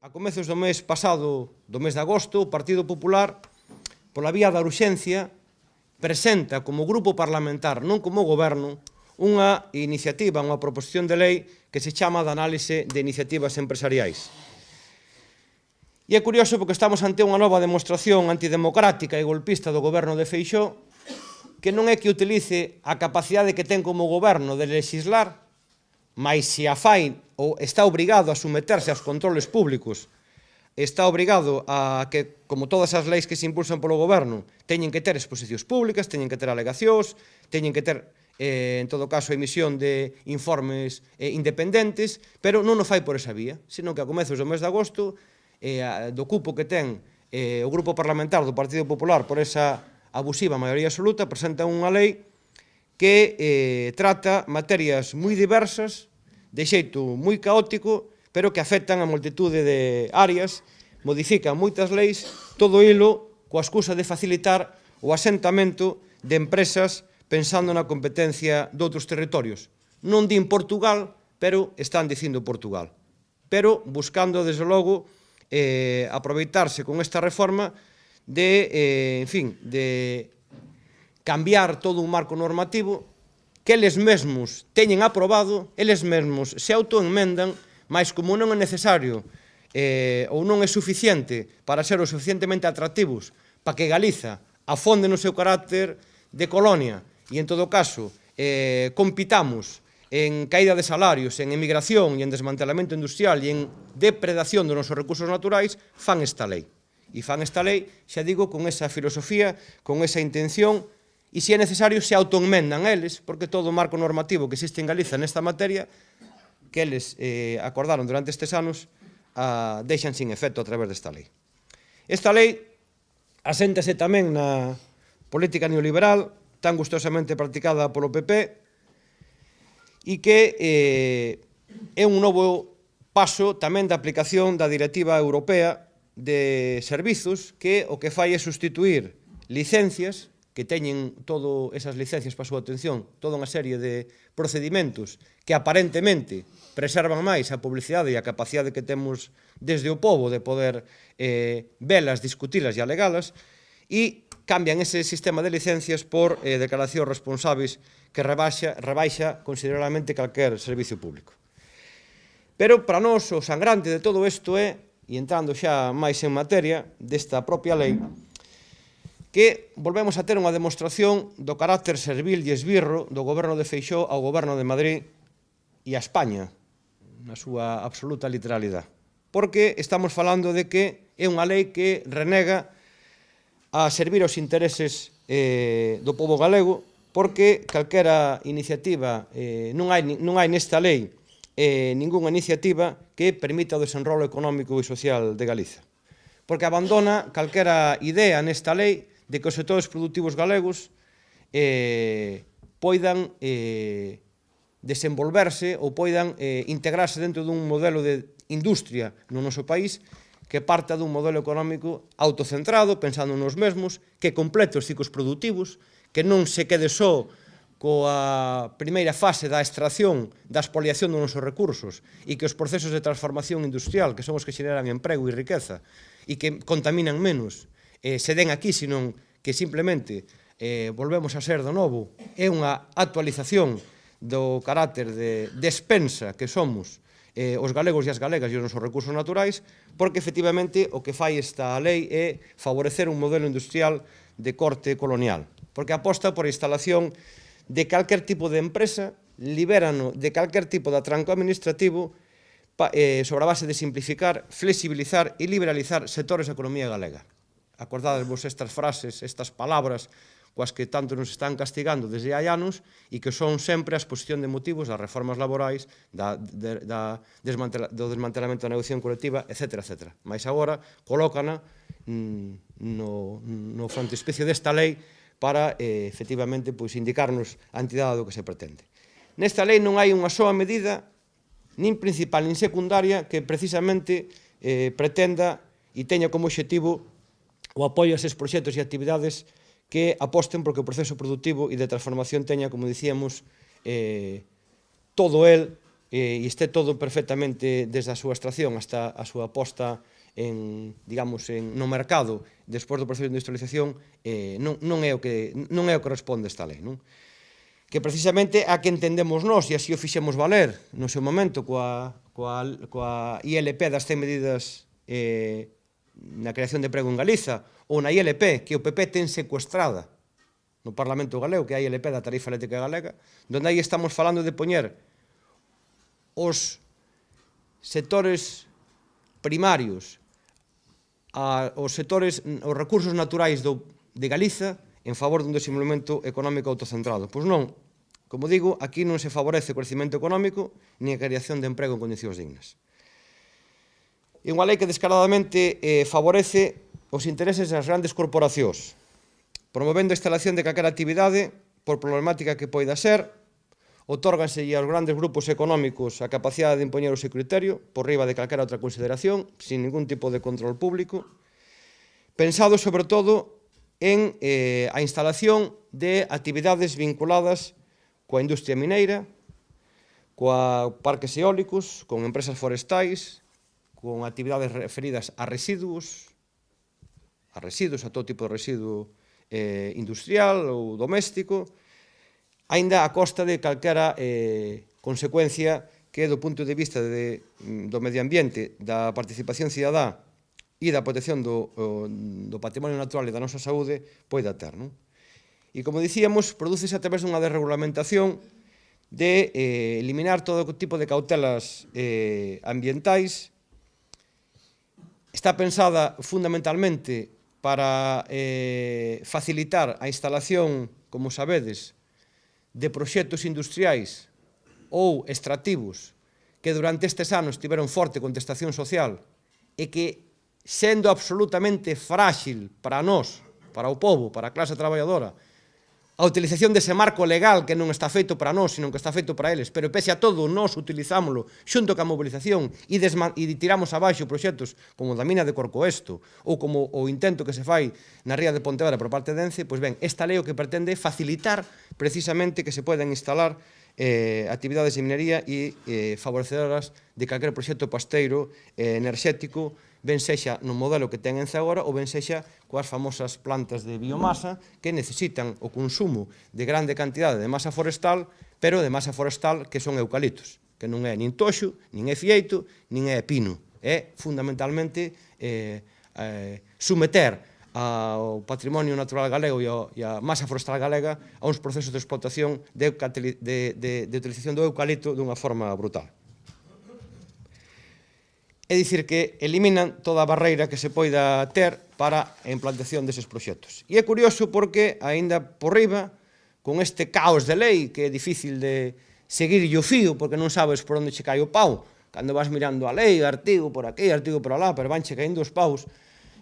A comezos do mes pasado, do mes de agosto, o Partido Popular, pola vía da urxencia, presenta como grupo parlamentar, non como goberno, unha iniciativa, unha proposición de lei que se chama de análise de iniciativas empresariais. E é curioso porque estamos ante unha nova demostración antidemocrática e golpista do goberno de Feixó que non é que utilice a capacidade que ten como goberno de legislar Mas se a fai ou está obrigado a someterse aos controles públicos, está obrigado a que, como todas as leis que se impulsan polo goberno, teñen que ter exposicións públicas, teñen que ter alegacións, teñen que ter, eh, en todo caso, emisión de informes eh, independentes, pero non o fai por esa vía, senón que a comezos do mes de agosto, eh, do cupo que ten eh, o Grupo Parlamentar do Partido Popular por esa abusiva maioría absoluta, presenta unha lei que eh, trata materias moi diversas, de xeito moi caótico, pero que afectan a multitude de áreas, modifican moitas leis, todo ilo coa excusa de facilitar o asentamento de empresas pensando na competencia de outros territorios. Non din Portugal, pero están dicindo Portugal. Pero buscando, desde logo, eh, aproveitarse con esta reforma de, eh, en fin, de cambiar todo un marco normativo que eles mesmos teñen aprobado, eles mesmos se autoenmendan, mas como non é necesario eh, ou non é suficiente para ser o suficientemente atractivos para que Galiza afonde no seu carácter de colonia e, en todo caso, eh, compitamos en caída de salarios, en emigración e en desmantelamento industrial e en depredación dos nosos recursos naturais, fan esta lei. E fan esta lei, xa digo, con esa filosofía, con esa intención e se é necesario se autoenmendan eles, porque todo o marco normativo que existe en Galiza nesta materia, que eles eh, acordaron durante estes anos, a, deixan sin efecto a través desta lei. Esta lei aséntase tamén na política neoliberal, tan gustosamente practicada polo PP, e que eh, é un novo paso tamén da aplicación da Directiva Europea de Servizos, que o que fai é sustituir licencias que teñen todo esas licencias para a súa atención, toda unha serie de procedimentos que aparentemente preservan máis a publicidade e a capacidade que temos desde o povo de poder eh, velas, discutilas e alegalas, e cambian ese sistema de licencias por eh, declaracións responsáveis que rebaixa, rebaixa considerablemente calquer servicio público. Pero para nós o sangrante de todo isto é, e entrando xa máis en materia desta propia lei, que volvemos a ter unha demostración do carácter servil e esbirro do goberno de Feixó ao goberno de Madrid e a España, na súa absoluta literalidade. Porque estamos falando de que é unha lei que renega a servir os intereses eh, do povo galego, porque calquera iniciativa, eh, non, hai, non hai nesta lei eh, ningunha iniciativa que permita o desenrolo económico e social de Galiza. Porque abandona calquera idea nesta lei de que os sectores productivos galegos eh, poidan eh, desenvolverse ou poidan eh, integrarse dentro dun modelo de industria no noso país que parta dun modelo económico autocentrado, pensando nos mesmos, que complete os ciclos produtivos, que non se quede só coa primeira fase da extracción, da expoliación dos nosos recursos e que os procesos de transformación industrial, que son os que xeneran emprego e riqueza e que contaminan menos, eh, se den aquí, senón que simplemente eh, volvemos a ser do novo, é unha actualización do carácter de despensa que somos eh, os galegos e as galegas e os nosos recursos naturais, porque efectivamente o que fai esta lei é favorecer un modelo industrial de corte colonial, porque aposta por a instalación de calquer tipo de empresa, liberano de calquer tipo de atranco administrativo pa, eh, sobre a base de simplificar, flexibilizar e liberalizar sectores da economía galega. Acordadevos estas frases, estas palabras coas que tanto nos están castigando desde hai anos e que son sempre a exposición de motivos das reformas laborais, da, de, da desmantela, do desmantelamento da negociación colectiva, etc. etc. Mais agora colócana mm, no, no frontispicio desta lei para eh, efectivamente pois, indicarnos a entidade do que se pretende. Nesta lei non hai unha soa medida, nin principal nin secundaria, que precisamente eh, pretenda e teña como objetivo o apoio a eses proxectos e actividades que aposten porque o proceso productivo e de transformación teña, como dicíamos, eh, todo el eh, e este todo perfectamente desde a súa extracción hasta a súa posta en, digamos, en, no mercado despois do proceso de industrialización eh, non, non, é o que, non é o que responde esta lei. Non? Que precisamente a que entendemos nós e así o fixemos valer no seu momento coa, coa, coa ILP das 100 medidas eh, na creación de emprego en Galiza ou na ILP, que o PP ten secuestrada no Parlamento Galego, que é a ILP da Tarifa Eléctrica Galega, donde aí estamos falando de poñer os sectores primarios, a, os sectores, os recursos naturais do, de Galiza en favor dun desenvolvemento económico autocentrado. Pois non, como digo, aquí non se favorece o crecimento económico ni a creación de emprego en condicións dignas é unha lei que descaradamente eh, favorece os intereses das grandes corporacións, promovendo a instalación de calquera actividade por problemática que poida ser, otórganse aos grandes grupos económicos a capacidade de impoñer o seu criterio por riba de calquera outra consideración, sin ningún tipo de control público, pensado sobre todo en eh, a instalación de actividades vinculadas coa industria mineira, coa parques eólicos, con empresas forestais, con actividades referidas a residuos, a residuos, a todo tipo de residuo eh, industrial ou doméstico, aínda a costa de calquera eh, consecuencia que do punto de vista de, mm, do medio ambiente, da participación cidadá e da protección do, do patrimonio natural e da nosa saúde poida ter. Non? E como dicíamos, prodúcese a través dunha desregulamentación de eh, eliminar todo tipo de cautelas eh, ambientais Está pensada fundamentalmente para eh, facilitar a instalación, como sabedes, de proxectos industriais ou extractivos que durante estes anos tiveron forte contestación social e que, sendo absolutamente frágil para nós, para o povo, para a clase traballadora, a utilización dese marco legal que non está feito para nós, sino que está feito para eles, pero pese a todo, nós utilizámoslo xunto ca mobilización e, e tiramos abaixo proxectos como da mina de Corcoesto ou como o intento que se fai na ría de Pontevedra por parte de Ence, pois ben, esta lei o que pretende facilitar precisamente que se poden instalar eh, actividades de minería e eh, favorecedoras de calquer proxecto pasteiro eh, enerxético ben sexa no modelo que ten Ence agora ou ben sexa coas famosas plantas de biomasa que necesitan o consumo de grande cantidade de masa forestal, pero de masa forestal que son eucaliptos, que non é nin toxo, nin é fieito, nin é pino. É fundamentalmente eh, eh, someter ao patrimonio natural galego e, ao, e a masa forestal galega a uns procesos de explotación de, de, de, de utilización do eucalipto dunha forma brutal. É dicir que eliminan toda a barreira que se poida ter para a implantación deses proxectos. E é curioso porque, aínda por riba, con este caos de lei que é difícil de seguir o fío porque non sabes por onde che cae o pau, cando vas mirando a lei, artigo por aquí, artigo por alá, pero vanche caindo os paus,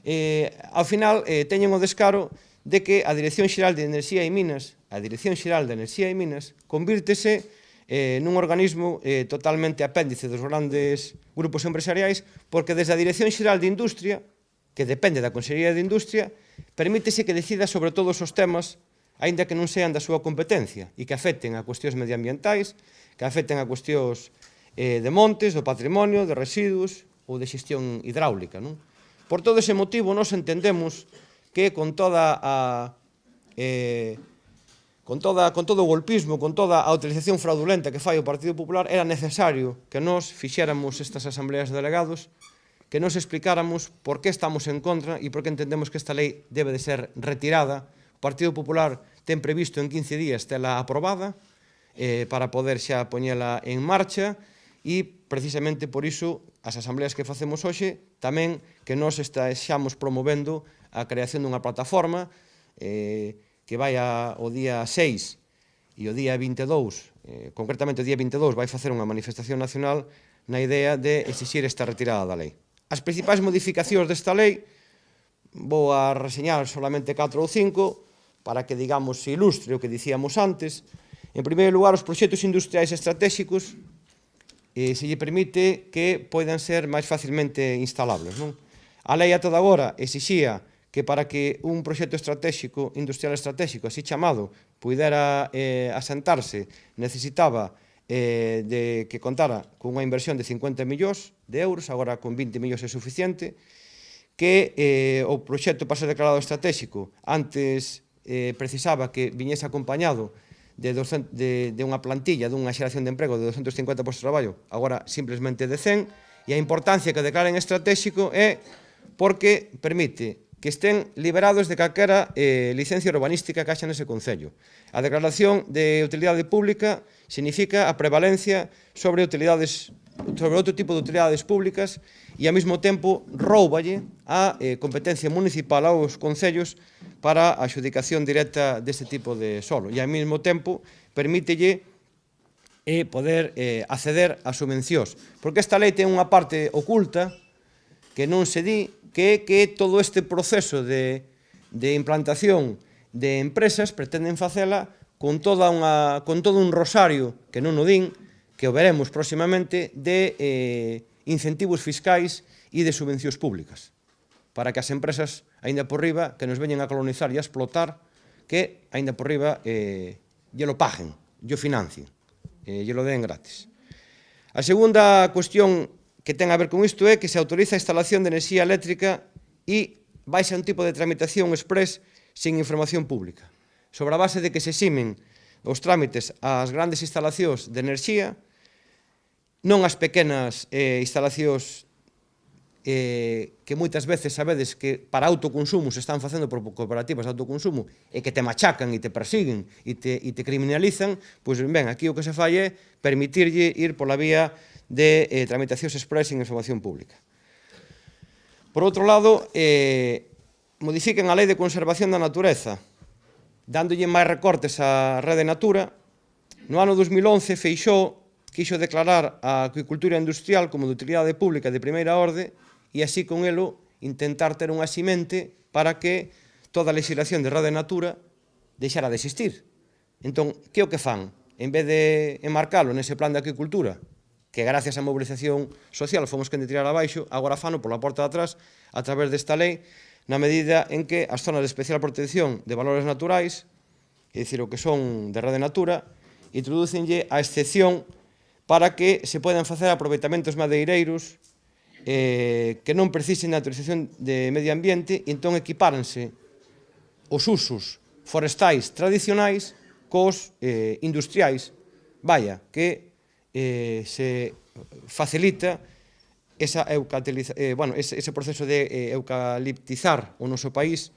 eh, ao final eh, teñen o descaro de que a Dirección Xeral de Enerxía e Minas, a Dirección Xeral de Enerxía e Minas, convírtese eh, nun organismo eh, totalmente apéndice dos grandes grupos empresariais, porque desde a Dirección Xeral de Industria, que depende da Consellería de Industria, permítese que decida sobre todos os temas aínda que non sean da súa competencia e que afecten a cuestións medioambientais, que afecten a cuestións eh, de montes, do patrimonio, de residuos ou de xestión hidráulica. Non? Por todo ese motivo, nos entendemos que con toda a eh, con, toda, con todo o golpismo, con toda a utilización fraudulenta que fai o Partido Popular, era necesario que nos fixéramos estas asambleas de delegados, que nos explicáramos por que estamos en contra e por que entendemos que esta lei debe de ser retirada. O Partido Popular ten previsto en 15 días tela aprobada eh, para poder xa poñela en marcha e precisamente por iso as asambleas que facemos hoxe tamén que nos estamos promovendo a creación dunha plataforma eh, que vai a, o día 6 e o día 22, eh, concretamente o día 22, vai facer unha manifestación nacional na idea de exixir esta retirada da lei. As principais modificacións desta lei vou a reseñar solamente 4 ou 5 para que, digamos, se ilustre o que dicíamos antes. En primeiro lugar, os proxectos industriais estratégicos eh, se lle permite que poidan ser máis facilmente instalables. Non? A lei ata agora exixía que para que un proxecto estratégico, industrial estratégico, así chamado, puidera eh, asentarse, necesitaba eh, de que contara cunha inversión de 50 millóns de euros, agora con 20 millóns é suficiente, que eh, o proxecto para ser declarado estratégico antes eh, precisaba que viñese acompañado de, 200, de, de unha plantilla, dunha xeración de emprego de 250 postos de traballo, agora simplemente de 100, e a importancia que declaren estratégico é porque permite que estén liberados de calquera eh, licencia urbanística que haxa nese Concello. A declaración de utilidade pública significa a prevalencia sobre utilidades sobre outro tipo de utilidades públicas e ao mesmo tempo rouballe a eh, competencia municipal aos concellos para a adjudicación directa deste tipo de solo e ao mesmo tempo permítelle eh, poder eh, acceder a subvencións porque esta lei ten unha parte oculta que non se di que que todo este proceso de, de implantación de empresas pretenden facela con, toda unha, con todo un rosario, que non o din, que o veremos próximamente, de eh, incentivos fiscais e de subvencións públicas, para que as empresas, aínda por riba, que nos veñen a colonizar e a explotar, que, aínda por riba, eh, lle lo paguen, lle o financien, eh, lle lo den gratis. A segunda cuestión que ten a ver con isto é que se autoriza a instalación de enerxía eléctrica e vai un tipo de tramitación express sin información pública. Sobre a base de que se ximen os trámites ás grandes instalacións de enerxía, non ás pequenas eh, instalacións eh, que moitas veces sabedes que para autoconsumo se están facendo por cooperativas de autoconsumo e que te machacan e te persiguen e te, e te criminalizan, pois ben, aquí o que se fai é permitirlle ir pola vía de eh, tramitacións express en información pública. Por outro lado, eh, modifiquen a Lei de Conservación da Natureza, dándolle máis recortes á Rede Natura. No ano 2011, Feixó quixo declarar a acuicultura industrial como de utilidade pública de primeira orde e así con elo intentar ter unha simente para que toda a legislación de Rede Natura deixara de existir. Entón, que é o que fan? En vez de enmarcalo nese plan de acuicultura, que gracias á mobilización social fomos quen de tirar abaixo, agora fano pola porta de atrás a través desta lei na medida en que as zonas de especial protección de valores naturais, é dicir, o que son de rede natura, introducenlle a excepción para que se podan facer aproveitamentos madeireiros eh, que non precisen de autorización de medio ambiente, e entón equipáranse os usos forestais tradicionais cos eh, industriais. Vaya, que eh, se facilita esa eh, bueno, ese, ese proceso de eh, eucaliptizar o noso país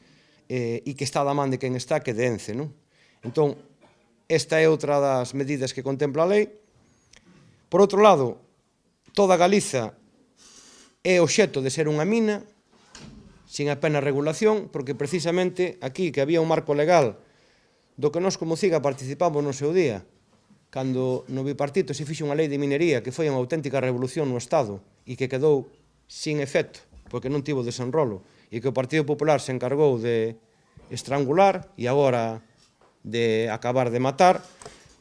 eh, e que está da man de quen está que dence. Non? Entón, esta é outra das medidas que contempla a lei. Por outro lado, toda Galiza é obxeto de ser unha mina sin apenas regulación, porque precisamente aquí que había un marco legal do que nós como CIGA participamos no seu día, cando no bipartito se fixe unha lei de minería que foi unha auténtica revolución no Estado e que quedou sin efecto, porque non tivo desenrolo, e que o Partido Popular se encargou de estrangular e agora de acabar de matar,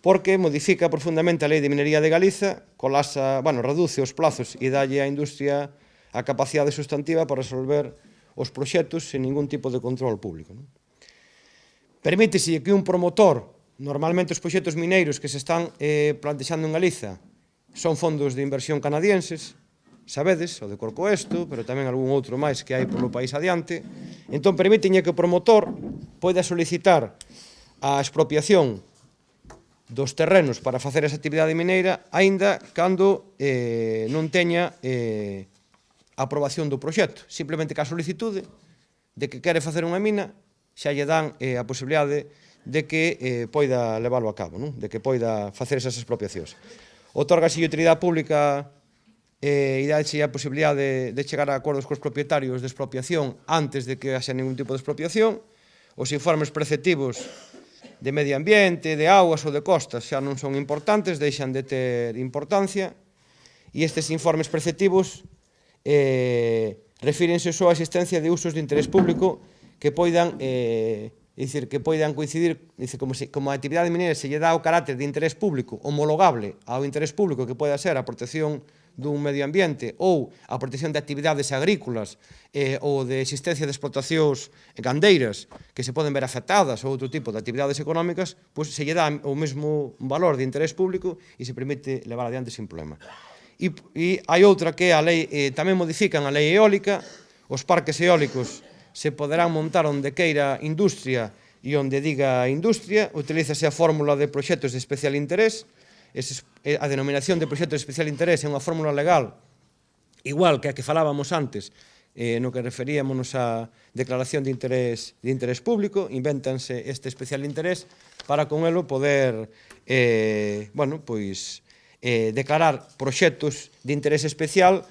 porque modifica profundamente a lei de minería de Galiza, colasa, bueno, reduce os plazos e dalle á industria a capacidade sustantiva para resolver os proxectos sen ningún tipo de control público. Non? Permítese que un promotor Normalmente os proxectos mineiros que se están eh, plantexando en Galiza son fondos de inversión canadienses, sabedes, o de Corcoesto, pero tamén algún outro máis que hai polo país adiante. Entón, permitiñe que o promotor poida solicitar a expropiación dos terrenos para facer esa actividade mineira aínda cando eh, non teña eh, aprobación do proxecto. Simplemente que a solicitude de que quere facer unha mina xa lle dan eh, a posibilidade de de que eh, poida leválo a cabo, non? de que poida facer esas expropiacións. Otorgase utilidade pública eh, e dáse a posibilidade de, de chegar a acordos cos propietarios de expropiación antes de que haxa ningún tipo de expropiación, os informes preceptivos de medio ambiente, de augas ou de costas xa non son importantes, deixan de ter importancia, e estes informes preceptivos eh, refírense só á existencia de usos de interés público que poidan eh, Dicir, que poidan coincidir, dicir, como, se, como a actividade mineira se lle dá o carácter de interés público homologable ao interés público que poida ser a protección dun medio ambiente ou a protección de actividades agrícolas eh, ou de existencia de explotacións gandeiras que se poden ver afectadas ou outro tipo de actividades económicas, pois se lle dá o mesmo valor de interés público e se permite levar adiante sin problema. E, e hai outra que a lei eh, tamén modifican a lei eólica, os parques eólicos se poderán montar onde queira industria e onde diga industria, utilízase a fórmula de proxectos de especial interés, ese, eh, a denominación de proxectos de especial interés é unha fórmula legal igual que a que falábamos antes eh, no que referíamos a declaración de interés, de interés público, invéntanse este especial interés para con elo poder eh, bueno, pois, eh, declarar proxectos de interés especial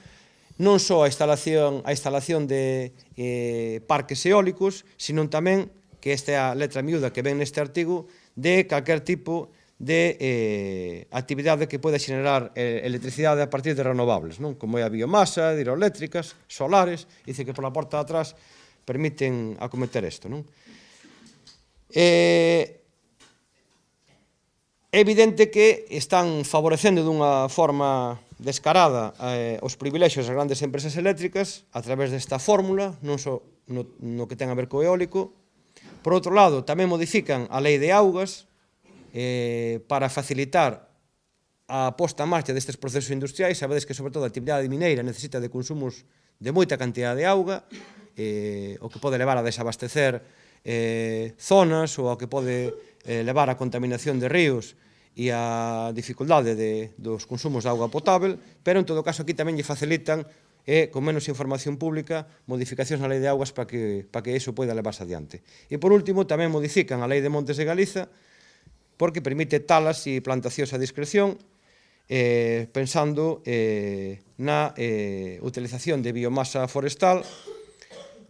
non só a instalación, a instalación de eh, parques eólicos, sino tamén, que esta é a letra miúda que ven neste artigo, de calquer tipo de eh, actividade que pode xenerar eh, electricidade a partir de renovables, non? como é a biomasa, hidroeléctricas, solares, dice que pola porta de atrás permiten acometer isto. Non? Eh, é evidente que están favorecendo dunha forma descarada eh, os privilexios das grandes empresas eléctricas a través desta fórmula, non só no, no que ten a ver co eólico. Por outro lado, tamén modifican a lei de augas eh, para facilitar a posta en marcha destes procesos industriais. Sabedes que, sobre todo, a actividade mineira necesita de consumos de moita cantidad de auga, eh, o que pode levar a desabastecer eh, zonas ou o que pode eh, levar a contaminación de ríos, e a dificuldade de, dos consumos de auga potável, pero en todo caso aquí tamén lle facilitan e con menos información pública modificacións na lei de augas para que, para que iso poida levarse adiante. E por último tamén modifican a lei de Montes de Galiza porque permite talas e plantacións a discreción eh, pensando eh, na eh, utilización de biomasa forestal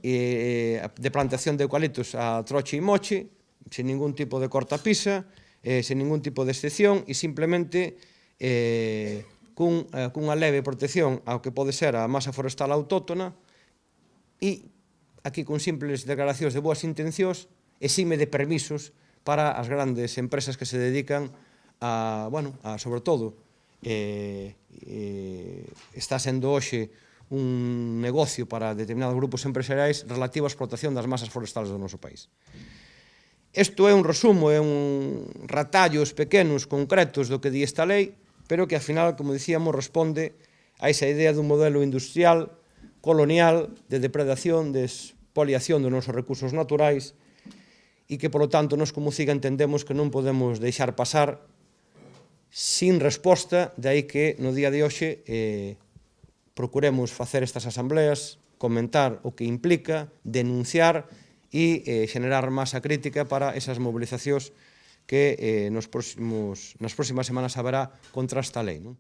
eh, de plantación de eucaliptos a troche e moche sin ningún tipo de cortapisa eh, sen ningún tipo de excepción e simplemente eh, cun, eh, cunha leve protección ao que pode ser a masa forestal autóctona e aquí con simples declaracións de boas intencións exime de permisos para as grandes empresas que se dedican a, bueno, a sobre todo, eh, eh, está sendo hoxe un negocio para determinados grupos empresariais relativo á explotación das masas forestales do noso país. Isto é un resumo, é un ratallos pequenos, concretos do que di esta lei, pero que ao final, como dicíamos, responde a esa idea dun modelo industrial, colonial, de depredación, de expoliación dos nosos recursos naturais, e que, polo tanto, nos como CIGA entendemos que non podemos deixar pasar sin resposta, de aí que no día de hoxe eh, procuremos facer estas asambleas, comentar o que implica, denunciar, e eh, generar masa crítica para esas movilizacións que eh, nos próximos, nas próximas semanas haberá contra esta lei. Non?